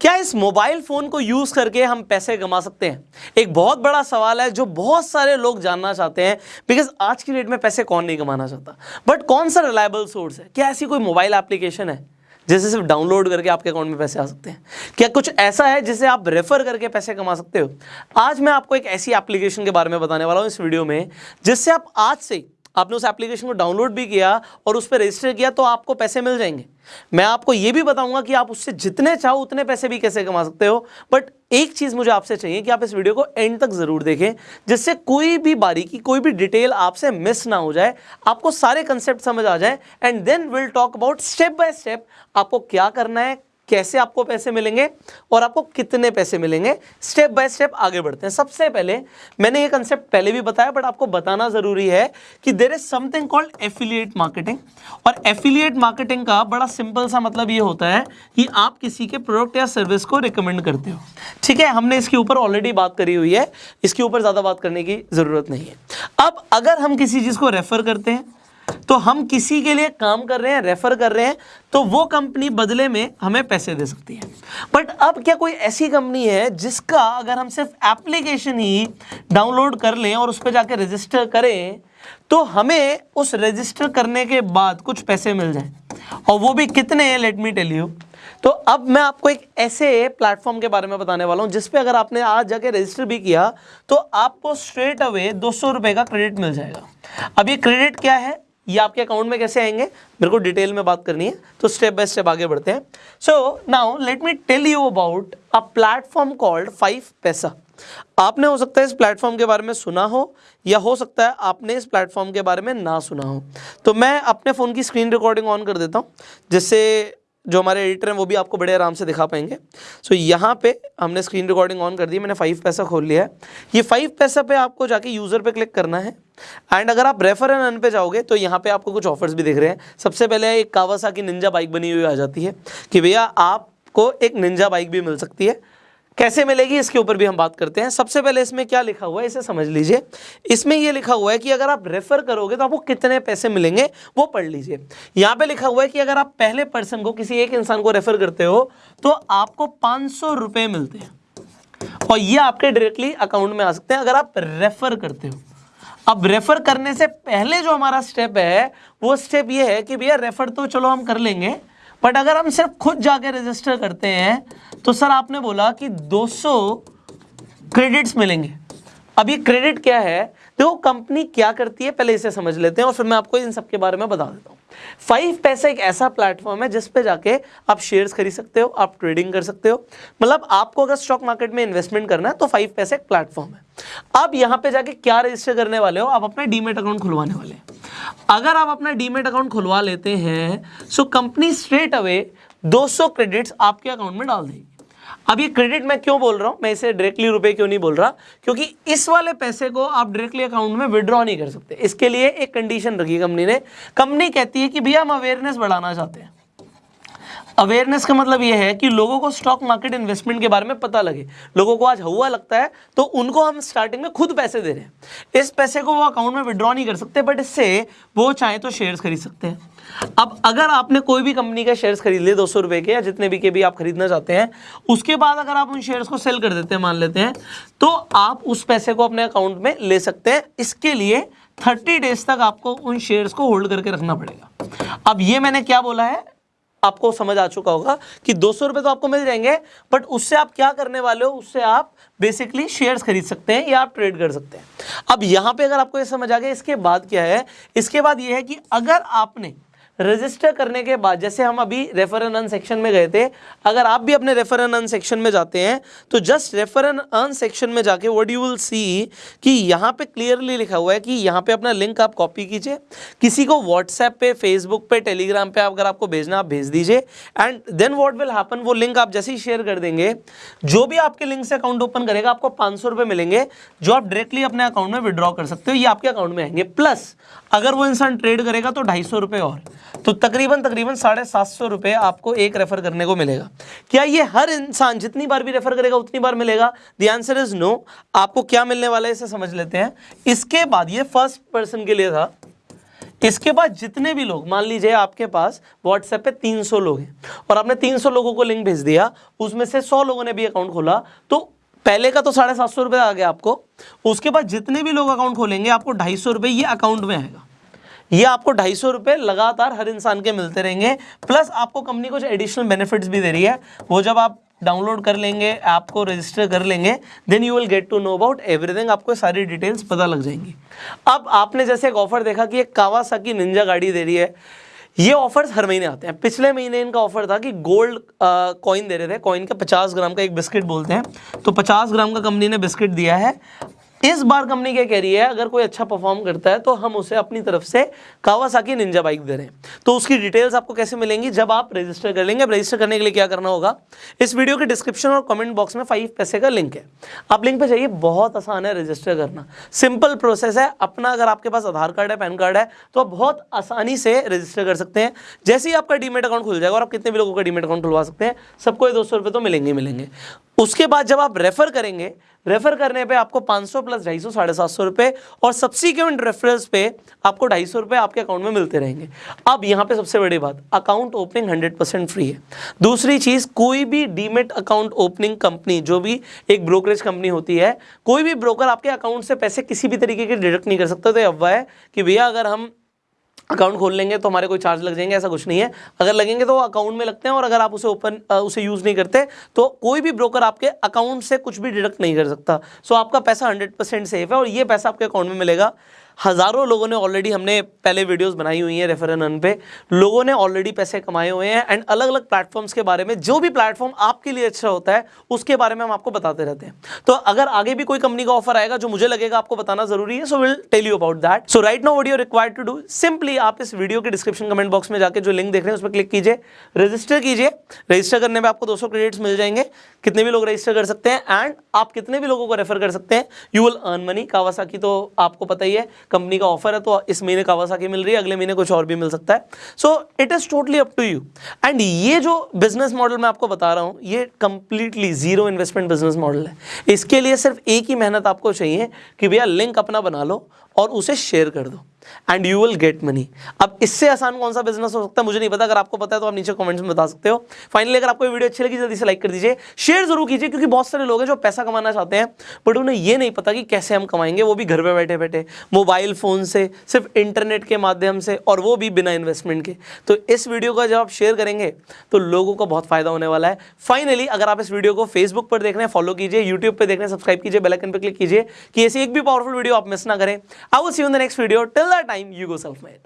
क्या इस mobile phone को यूज़ करके हम पैसे कमा सकते हैं? एक बहुत बड़ा सवाल है जो बहुत सारे लोग जानना चाहते हैं बिकॉज़ आज की डेट में पैसे कौन नहीं कमाना चाहता? बट कौन सा रिलायबल सोर्स है? क्या ऐसी कोई मोबाइल एप्लीकेशन है जिसे सिर्फ़ डाउनलोड करके आपके अकाउंट में पैसे आ सकते हैं? क्या कुछ ऐसा है जिसे आप रेफर करके पैसे कमा सकते हो? आज मैं आपको एक ऐसी एप्लीकेशन के बारे में बताने वाला हूँ इस वीडियो में, जिससे आप आज से आपने उस एप्लीकेशन को डाउनलोड भी किया और उस पर रजिस्टर किया तो आपको पैसे मिल जाएँगे। मैं आपको ये भी बताऊँगा कि आप उससे जितने चाहो उतने पैसे भी कैसे कमा सकते हो। बट एक चीज़ मुझे आपसे चाहिए कि आप इस वीडियो को एंड तक ज़रूर देखें, जिससे कोई भी बारीकी, कोई भी डिटेल आपसे मिस ना हो जाए, आपको सारे कंसेप्ट समझ आ जाए and then will talk about step by step आपको क्या करना है कैसे आपको पैसे मिलेंगे और आपको कितने पैसे मिलेंगे स्टेप बाय स्टेप आगे बढ़ते हैं। सबसे पहले, मैंने ये कंसेप्ट पहले भी बताया बट आपको बताना ज़रूरी है कि there is something called affiliate marketing और एफिलिएट मार्केटिंग का बड़ा सिंपल सा मतलब ये होता है कि आप किसी के प्रोडक्ट या सर्विस को रिकमेंड करते हो। ठीक है, हमने इसके ऊपर ऑलरेडी बात करी हुई है, इसके ऊपर ज़्यादा बात करने की ज़रूरत नहीं है। अब अगर हम किसी चीज़ को रेफर करते हैं तो हम किसी के लिए काम कर रहे हैं रेफर कर रहे हैं तो वो कंपनी बदले में हमें पैसे दे सकती है। बट अब क्या कोई ऐसी कंपनी है जिसका अगर हम सिर्फ़ एप्लीकेशन ही डाउनलोड कर लें और उस पर जाके रजिस्टर करें तो हमें उस रजिस्टर करने के बाद कुछ पैसे मिल जाए। और वो भी कितने हैं लेट मी टेल यू तो अब मैं आपको एक ऐसे प्लेटफॉर्म के बारे में बताने वाला हूँ जिसपे अगर आपने आज जाके रजिस्टर भी किया तो आपको स्ट्रेट अवे दो सौ का क्रेडिट मिल जाएगा। अब ये क्रेडिट क्या है? ये आपके अकाउंट में कैसे आएँगे? मेरे को डिटेल में बात करनी है तो स्टेप बाय स्टेप आगे बढ़ते हैं। So now let me tell you about a platform called five Paisa आपने हो सकता है इस प्लेटफॉर्म के बारे में सुना हो या हो सकता है आपने इस प्लेटफॉर्म के बारे में ना सुना हो। तो मैं अपने फ़ोन की स्क्रीन रिकॉर्डिंग ऑन कर देता हूँ जिससे जो हमारे एडिटर हैं वो भी आपको बड़े आराम से दिखा पाएँगे। सो so, यहाँ पे हमने स्क्रीन रिकॉर्डिंग ऑन कर दी मैंने फाइव पैसा खोल लिया है। ये फाइव पैसा पे आपको जाके यूज़र पे क्लिक करना है। एंड अगर आप रेफर एंड अन पे जाओगे तो यहाँ पे आपको कुछ ऑफर्स भी दिख रहे हैं। सबसे पहले एक कावासा की निंजा बाइक बनी हुई आ जाती है कि भैया आपको एक निंजा बाइक भी मिल सकती है। कैसे मिलेगी, इसके ऊपर भी हम बात करते हैं। सबसे पहले इसमें क्या लिखा हुआ है, इसे समझ लीजिए। इसमें यह लिखा हुआ है कि अगर आप रेफर करोगे तो आपको कितने पैसे मिलेंगे, वो पढ़ लीजिए। यहाँ पे लिखा हुआ है कि अगर आप पहले पर्सन को, किसी एक इंसान को रेफर करते हो तो आपको पाँच सौ मिलते हैं। और ये आपके डायरेक्टली अकाउंट में आ सकते हैं, अगर आप रेफर करते हो। अब रेफर करने से पहले जो हमारा स्टेप है, वो स्टेप ये है कि भैया रेफर तो चलो हम कर लेंगे बट अगर हम सिर्फ़ खुद जाके रजिस्टर करते हैं तो सर आपने बोला कि 200 क्रेडिट्स मिलेंगे। अब ये क्रेडिट क्या है? देखो कंपनी क्या करती है, पहले इसे समझ लेते हैं और फिर मैं आपको इन सब के बारे में बता देता हूँ। फाइव पैसा एक ऐसा प्लेटफॉर्म है जिस पे जाके आप शेयर्स खरीद सकते हो, आप ट्रेडिंग कर सकते हो। मतलब आपको अगर स्टॉक मार्केट में इन्वेस्टमेंट करना है तो फाइव पैसा एक प्लेटफॉर्म है। अब यहाँ पे जाके क्या रजिस्टर करने वाले हो? आप अपना डीमेट अकाउंट खुलवाने वाले अगर आप अपना डीमेट अकाउंट खुलवा लेते हैं so company straight away 200 credits आपके अकाउंट में डाल देगी। अब ये क्रेडिट मैं क्यों बोल रहा हूँ? मैं इसे डायरेक्टली रुपए क्यों नहीं बोल रहा? क्योंकि इस वाले पैसे को आप डायरेक्टली अकाउंट में विड्रॉ नहीं कर सकते। इसके लिए एक कंडीशन रखी कंपनी ने। कंपनी कहती है कि भैया हम अवेयरनेस बढ़ाना चाहते हैं। अवेयरनेस का मतलब यह है कि लोगों को स्टॉक मार्केट इन्वेस्टमेंट के बारे में पता लगे। लोगों को आज हवा लगता है तो उनको हम स्टार्टिंग में खुद पैसे दे रहे हैं। इस पैसे को वो अकाउंट में विड्रॉ नहीं कर सकते बट इससे वो चाहे तो शेयर्स खरीद सकते हैं। अब अगर आपने कोई भी कंपनी का शेयर्स खरीद लिए, दो सौ रुपए के या जितने भी के भी आप खरीदना चाहते हैं, उसके बाद अगर आप उन शेयर्स को सेल कर देते हैं, मान लेते हैं तो आप उस पैसे को अपने अकाउंट में ले सकते हैं। इसके लिए थर्टी डेज़ तक आपको उन शेयर्स को होल्ड करके रखना पड़ेगा। अब ये मैंने क्या बोला है? आपको समझ आ चुका होगा कि दो सौ रुपए तो आपको मिल जाएँगे बट उससे आप क्या करने वाले हो? उससे आप बेसिकली शेयर्स खरीद सकते हैं या आप ट्रेड कर सकते हैं। अब यहाँ पे अगर आपको ये समझ आ गया, इसके बाद क्या है? इसके बाद ये है कि अगर आपने रजिस्टर करने के बाद, जैसे हम अभी रेफर एन अर्न सेक्शन में गए थे, अगर आप भी अपने रेफर एंड अर्न सेक्शन में जाते हैं तो just refer and earn section में जाके व्हाट यू विल सी कि यहाँ पे क्लियरली लिखा हुआ है कि यहाँ पे अपना लिंक आप कॉपी कीजिए। किसी को व्हाट्सएप पे फेसबुक पे टेलीग्राम पे अगर आपको भेजना, आप भेज दीजिए। And then what will happen वो लिंक आप जैसे ही शेयर कर देंगे, जो भी आपके लिंक से अकाउंट ओपन करेगा, आपको पाँच सौ मिलेंगे, जो आप डायरेक्टली अपने अकाउंट में विड्रॉ कर सकते हो, ये आपके अकाउंट में आएँगे। प्लस अगर वो इंसान ट्रेड करेगा तो ढाई और। तो तकरीबन तकरीबन साढ़े सात सौ रुपये आपको एक रेफर करने को मिलेगा। क्या ये हर इंसान जितनी बार भी रेफर करेगा, उतनी बार मिलेगा? द आंसर इज़ नो आपको क्या मिलने वाला है, इसे समझ लेते हैं। इसके बाद, ये फ़र्स्ट पर्सन के लिए था। इसके बाद जितने भी लोग, मान लीजिए आपके पास व्हाट्सएप पे 300 लोग हैं, और आपने 300 लोगों को लिंक भेज दिया, उसमें से 100 लोगों ने भी अकाउंट खोला तो पहले का तो साढ़े सात सौ रुपये आ गया आपको। उसके बाद जितने भी लोग अकाउंट खोलेंगे, आपको ढाई सौ रुपये ये अकाउंट में आएगा। ये आपको ढाई सौ रुपये लगातार हर इंसान के मिलते रहेंगे। प्लस आपको कंपनी कुछ एडिशनल बेनिफिट्स भी दे रही है। वो जब आप डाउनलोड कर लेंगे ऐप को रजिस्टर कर लेंगे then you will get to know about everything आपको सारी डिटेल्स पता लग जाएँगी। अब आपने जैसे एक ऑफ़र देखा कि एक कावासाकी निंजा गाड़ी दे रही है। ये ऑफर्स हर महीने आते हैं। पिछले महीने इनका ऑफ़र था कि गोल्ड कॉइन दे रहे थे। कॉइन का 50 ग्राम का एक बिस्किट बोलते हैं। तो 50 ग्राम का कंपनी ने बिस्किट दिया है। इस बार कंपनी क्या कह रही है, अगर कोई अच्छा परफॉर्म करता है तो हम उसे अपनी तरफ़ से कावासाकी निंजा बाइक दे रहे हैं। तो उसकी डिटेल्स आपको कैसे मिलेंगी, जब आप रजिस्टर कर लेंगे रजिस्टर करने के लिए क्या करना होगा, इस वीडियो के डिस्क्रिप्शन और कमेंट बॉक्स में फाइव पैसे का लिंक है। आप लिंक पे जाइए, बहुत आसान है रजिस्टर करना। सिंपल प्रोसेस है, अपना अगर आपके पास आधार कार्ड है, पैन कार्ड है तो आप बहुत आसानी से रजिस्टर कर सकते हैं। जैसे ही आपका डीमेट अकाउंट खुल जाएगा, और आप कितने भी लोगों का डीमेट अकाउंट खुलवा सकते हैं, सबको दो सौ तो मिलेंगे मिलेंगे। उसके बाद जब आप रेफर करेंगे रेफर करने पे आपको 500 प्लस ढाई सौ, साढ़े सात सौ रुपये और सब्सिक्वेंट रेफरेंस पे आपको ढाई सौ रुपये आपके अकाउंट में मिलते रहेंगे। अब यहाँ पे सबसे बड़ी बात अकाउंट ओपनिंग 100 परसेंट फ्री है। दूसरी चीज़, कोई भी डीमेट अकाउंट ओपनिंग कंपनी जो भी एक ब्रोकरेज कंपनी होती है, कोई भी ब्रोकर आपके अकाउंट से पैसे किसी भी तरीके के डिडक्ट नहीं कर सकता तो अफवाह है कि भैया अगर हम अकाउंट खोल लेंगे तो हमारे कोई चार्ज लग जाएँगे, ऐसा कुछ नहीं है। अगर लगेंगे तो अकाउंट में लगते हैं और अगर आप उसे ओपन उसे यूज़ नहीं करते तो कोई भी ब्रोकर आपके अकाउंट से कुछ भी डिडक्ट नहीं कर सकता। सो आपका पैसा हंड्रेड परसेंट सेफ़ है और ये पैसा आपके अकाउंट में मिलेगा। हज़ारों लोगों ने ऑलरेडी हमने पहले वीडियोस बनाई हुई हैं रेफर एन पे। लोगों ने ऑलरेडी पैसे कमाए हुए हैं एंड अलग अलग प्लेटफॉर्म्स के बारे में, जो भी प्लेटफॉर्म आपके लिए अच्छा होता है, उसके बारे में हम आपको बताते रहते हैं। तो अगर आगे भी कोई कंपनी का ऑफ़र आएगा जो मुझे लगेगा आपको बताना ज़रूरी है so will tell you about that so right no video required to do simply आप इस वीडियो के डिस्क्रिप्शन कमेंट बॉक्स में जाकर जो लिंक देख रहे हैं, उस पर क्लिक कीजिए। रजिस्टर कीजिए। रजिस्टर करने में आपको दो सौ क्रेडिट्स मिल जाएँगे। कितने भी लोग रजिस्टर कर सकते हैं एंड आप कितने भी लोगों को रेफर कर सकते हैं you will earn money Kawasaki तो आपको पता ही है कंपनी का ऑफ़र है तो इस महीने कावासाकी मिल रही है, अगले महीने कुछ और भी मिल सकता है। So it is totally up to you and ये जो बिज़नेस मॉडल मैं आपको बता रहा हूँ, ये completely zero investment business model है। इसके लिए सिर्फ़ एक ही मेहनत आपको चाहिए कि भैया लिंक अपना बना लो और उसे शेयर कर दो। And you will get money अब इससे आसान कौन सा बिज़नेस हो सकता है? मुझे नहीं पता। अगर आपको पता है तो आप नीचे कमेंट्स में बता सकते हो। फाइनली अगर आपको वीडियो अच्छी लगी, जल्दी से लाइक कर दीजिए। शेयर ज़रूर कीजिए, क्योंकि बहुत सारे लोग हैं जो पैसा कमाना चाहते हैं बट उन्हें ये नहीं पता कि कैसे हम कमाएँगे। वो भी घर पर बैठे बैठे। मोबाइल फ़ोन से, सिर्फ़ इंटरनेट के माध्यम से, और वो भी बिना इन्वेस्टमेंट के। तो इस वीडियो का जब आप शेयर करेंगे तो लोगों को बहुत फ़ायदा होने वाला है। फाइनली अगर आप इस वीडियो को फेसबुक पर देख रहे हैं फॉलो कीजिए यूट्यूब पर देख रहे हैं सब्सक्राइब कीजिए बेलाइकन पर क्लिक कीजिए, कि ऐसी एक भी पावरफुल वीडियो आप मिस ना करें। I will see you in the next video. Till that time, you go self-made.